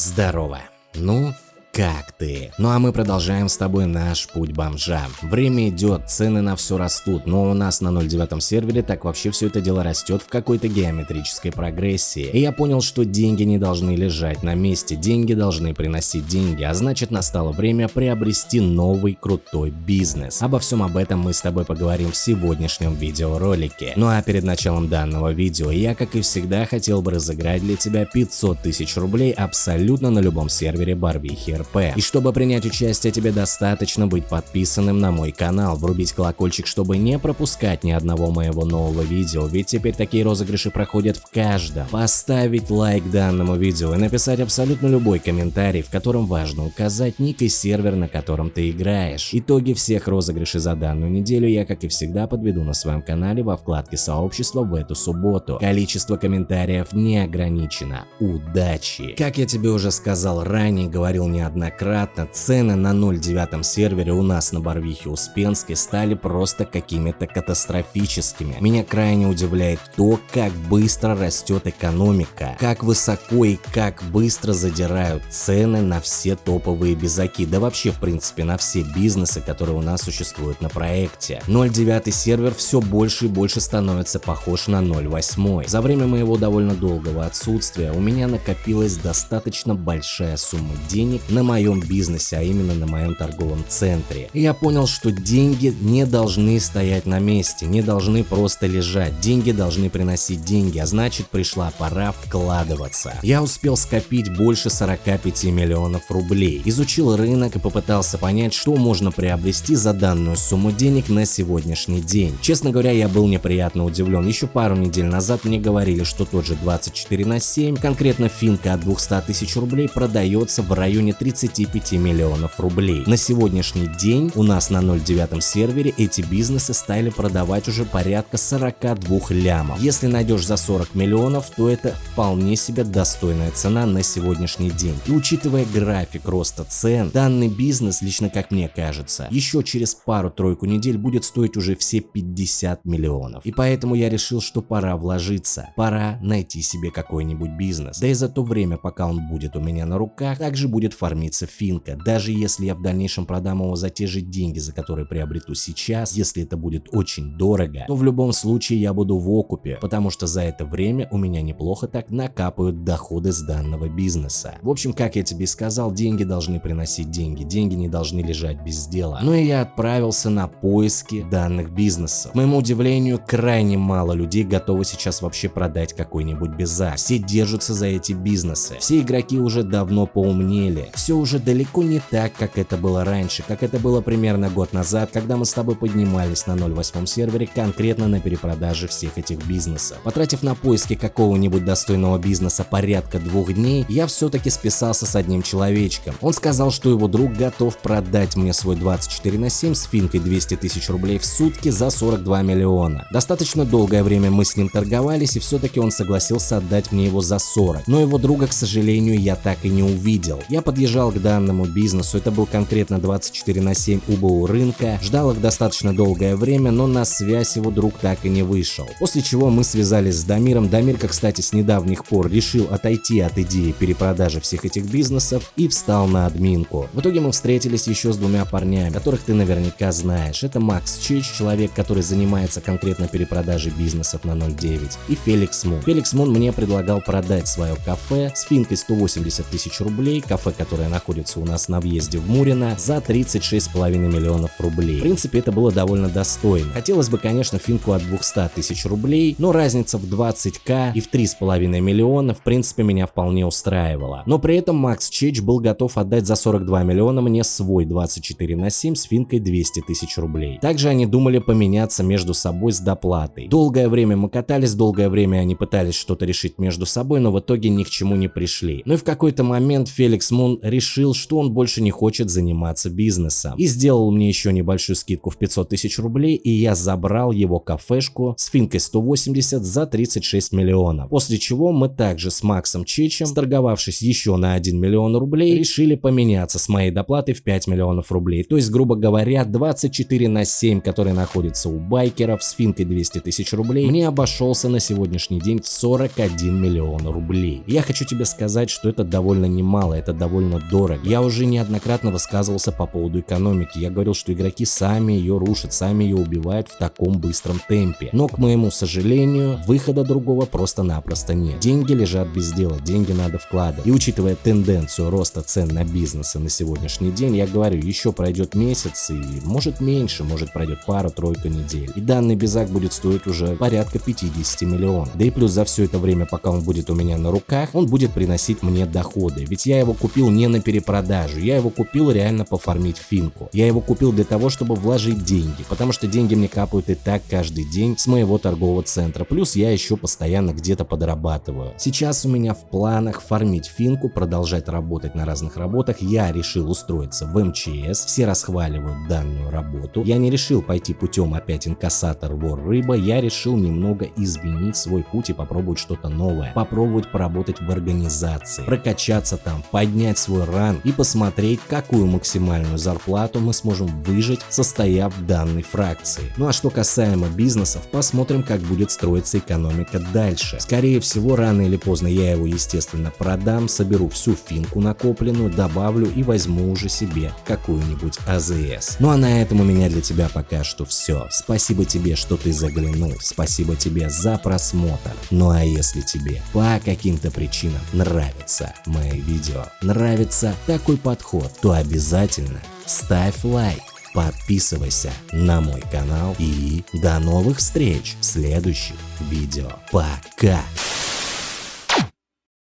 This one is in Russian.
Здорово. Ну, как ты? Ну а мы продолжаем с тобой наш путь бомжа. Время идет, цены на все растут, но у нас на 0.9 сервере так вообще все это дело растет в какой-то геометрической прогрессии. И я понял, что деньги не должны лежать на месте, деньги должны приносить деньги, а значит настало время приобрести новый крутой бизнес. Обо всем об этом мы с тобой поговорим в сегодняшнем видеоролике. Ну а перед началом данного видео я, как и всегда, хотел бы разыграть для тебя 500 тысяч рублей абсолютно на любом сервере Барвихи РП. И чтобы принять участие, тебе достаточно быть подписанным на мой канал, врубить колокольчик, чтобы не пропускать ни одного моего нового видео, ведь теперь такие розыгрыши проходят в каждом. Поставить лайк данному видео и написать абсолютно любой комментарий, в котором важно указать ник и сервер, на котором ты играешь. Итоги всех розыгрышей за данную неделю я, как и всегда, подведу на своем канале во вкладке сообщества в эту субботу. Количество комментариев не ограничено. Удачи! Как я тебе уже сказал ранее, говорил не неоднократно, цены на 0.9 сервере у нас на Барвихе Успенской стали просто какими-то катастрофическими. Меня крайне удивляет то, как быстро растет экономика, как высоко и как быстро задирают цены на все топовые безаки, да вообще в принципе на все бизнесы, которые у нас существуют на проекте. 0.9 сервер все больше и больше становится похож на 0.8. За время моего довольно долгого отсутствия у меня накопилась достаточно большая сумма денег на моем бизнесе, а именно на моем торговом центре. И я понял, что деньги не должны стоять на месте, не должны просто лежать. Деньги должны приносить деньги, а значит пришла пора вкладываться. Я успел скопить больше 45 миллионов рублей, изучил рынок и попытался понять, что можно приобрести за данную сумму денег на сегодняшний день. Честно говоря, я был неприятно удивлен. Еще пару недель назад мне говорили, что тот же 24 на 7, конкретно финка от 200 тысяч рублей продается в районе 35 миллионов рублей. На сегодняшний день у нас на 0.9 сервере эти бизнесы стали продавать уже порядка 42 лямов. Если найдешь за 40 миллионов, то это вполне себе достойная цена на сегодняшний день. И учитывая график роста цен, данный бизнес, лично как мне кажется, еще через пару-тройку недель будет стоить уже все 50 миллионов. И поэтому я решил, что пора вложиться, пора найти себе какой-нибудь бизнес. Да и за то время, пока он будет у меня на руках, также будет формироваться кормиться финка. Даже если я в дальнейшем продам его за те же деньги, за которые приобрету сейчас, если это будет очень дорого, то в любом случае я буду в окупе, потому что за это время у меня неплохо так накапают доходы с данного бизнеса. В общем, как я тебе сказал, деньги должны приносить деньги, деньги не должны лежать без дела. Ну и я отправился на поиски данных бизнесов. К моему удивлению, крайне мало людей готовы сейчас вообще продать какой-нибудь безак. Все держатся за эти бизнесы. Все игроки уже давно поумнели все уже далеко не так, как это было раньше, как это было примерно год назад, когда мы с тобой поднимались на 0.8 сервере конкретно на перепродаже всех этих бизнесов. Потратив на поиски какого-нибудь достойного бизнеса порядка двух дней, я все-таки списался с одним человечком. Он сказал, что его друг готов продать мне свой 24 на 7 с финкой 200 тысяч рублей в сутки за 42 миллиона. Достаточно долгое время мы с ним торговались и все-таки он согласился отдать мне его за 40, но его друга, к сожалению, я так и не увидел. Я подъезжал подъезжал к данному бизнесу, это был конкретно 24 на 7 УБУ рынка, ждал их достаточно долгое время, но на связь его друг так и не вышел. После чего мы связались с Дамиром, Дамирка, кстати, с недавних пор решил отойти от идеи перепродажи всех этих бизнесов и встал на админку. В итоге мы встретились еще с двумя парнями, которых ты наверняка знаешь. Это Макс Чич, человек, который занимается конкретно перепродажей бизнесов на 0.9, и Феликс Мун. Феликс Мун мне предлагал продать свое кафе с финкой 180 тысяч рублей, кафе, которое которая находится у нас на въезде в Мурино, за 36,5 миллионов рублей. В принципе, это было довольно достойно. Хотелось бы, конечно, финку от 200 тысяч рублей, но разница в 20к и в 3,5 миллиона, в принципе, меня вполне устраивала. Но при этом Макс Чеч был готов отдать за 42 миллиона мне свой 24 на 7 с финкой 200 тысяч рублей. Также они думали поменяться между собой с доплатой. Долгое время мы катались, долгое время они пытались что-то решить между собой, но в итоге ни к чему не пришли. Ну и в какой-то момент Феликс Мун решил, что он больше не хочет заниматься бизнесом и сделал мне еще небольшую скидку в 500 тысяч рублей и я забрал его кафешку с финкой 180 за 36 миллионов. После чего мы также с Максом Чечем, сторговавшись еще на 1 миллион рублей, решили поменяться с моей доплатой в 5 миллионов рублей. То есть, грубо говоря, 24 на 7, который находится у байкеров с финкой 200 тысяч рублей, мне обошелся на сегодняшний день в 41 миллион рублей. Я хочу тебе сказать, что это довольно немало, это довольно дорого. Я уже неоднократно высказывался по поводу экономики. Я говорил, что игроки сами ее рушат, сами ее убивают в таком быстром темпе. Но, к моему сожалению, выхода другого просто-напросто нет. Деньги лежат без дела, деньги надо вкладывать. И учитывая тенденцию роста цен на бизнесы на сегодняшний день, я говорю, еще пройдет месяц и может меньше, может пройдет пару-тройку недель. И данный безак будет стоить уже порядка 50 миллионов. Да и плюс за все это время, пока он будет у меня на руках, он будет приносить мне доходы. Ведь я его купил не на перепродажу, я его купил реально пофармить финку. Я его купил для того, чтобы вложить деньги, потому что деньги мне капают и так каждый день с моего торгового центра. Плюс я еще постоянно где-то подрабатываю. Сейчас у меня в планах фармить финку, продолжать работать на разных работах. Я решил устроиться в МЧС, все расхваливают данную работу. Я не решил пойти путем опять инкассатор, вор, рыба, я решил немного изменить свой путь и попробовать что-то новое. Попробовать поработать в организации, прокачаться там, поднять свой ран и посмотреть, какую максимальную зарплату мы сможем выжить, состояв в данной фракции. Ну а что касаемо бизнесов, посмотрим, как будет строиться экономика дальше. Скорее всего, рано или поздно я его, естественно, продам, соберу всю финку накопленную, добавлю и возьму уже себе какую-нибудь АЗС. Ну а на этом у меня для тебя пока что все. Спасибо тебе, что ты заглянул. Спасибо тебе за просмотр. Ну а если тебе по каким-то причинам нравится мои видео, нравится такой подход, то обязательно ставь лайк подписывайся на мой канал и до новых встреч в следующих видео. Пока!